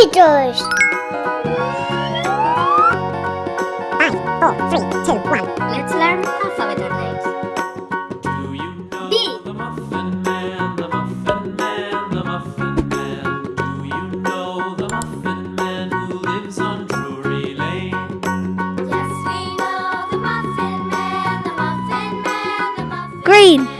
Five, four, three, two, one. Let's learn alphabet names. Do you know B. the Muffin Man, the Muffin Man, the Muffin Man? Do you know the Muffin Man who lives on Drury Lane? Yes, we know the Muffin Man, the Muffin Man, the Muffin Green.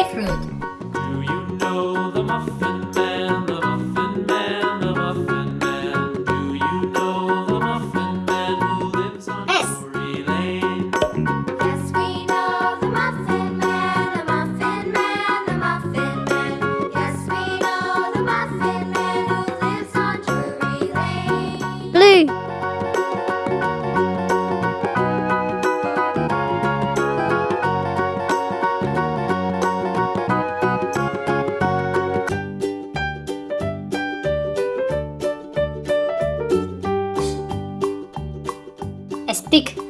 Grapefruit. Do you know the muffin? Stick.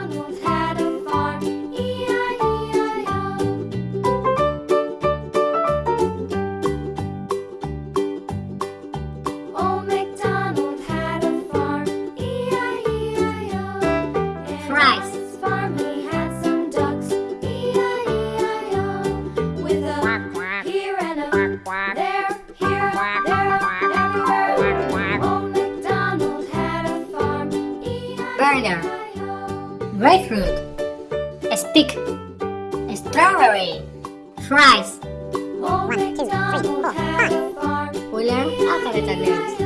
Garden Grapefruit A Stick. A Strawberry. Fries. One, two, three, four, five. We learn alphabet and names.